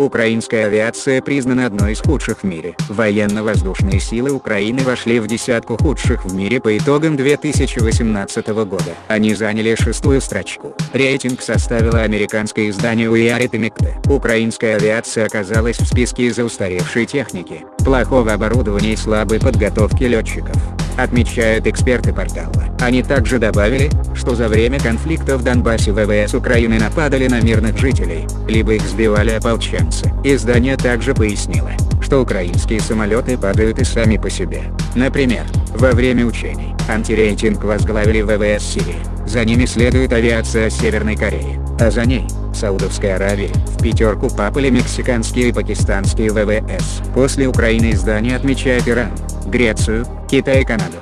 Украинская авиация признана одной из худших в мире. Военно-воздушные силы Украины вошли в десятку худших в мире по итогам 2018 года. Они заняли шестую строчку. Рейтинг составило американское издание Уиарит и Украинская авиация оказалась в списке из-за устаревшей техники, плохого оборудования и слабой подготовки летчиков отмечают эксперты портала. Они также добавили, что за время конфликта в Донбассе ВВС Украины нападали на мирных жителей, либо их сбивали ополченцы. Издание также пояснило, что украинские самолеты падают и сами по себе. Например, во время учений, антирейтинг возглавили ВВС Сирии, за ними следует авиация Северной Кореи, а за ней – Саудовской Аравии, в пятерку попали мексиканские и пакистанские ВВС. После Украины издание отмечает Иран, Грецию, Китай и Канаду.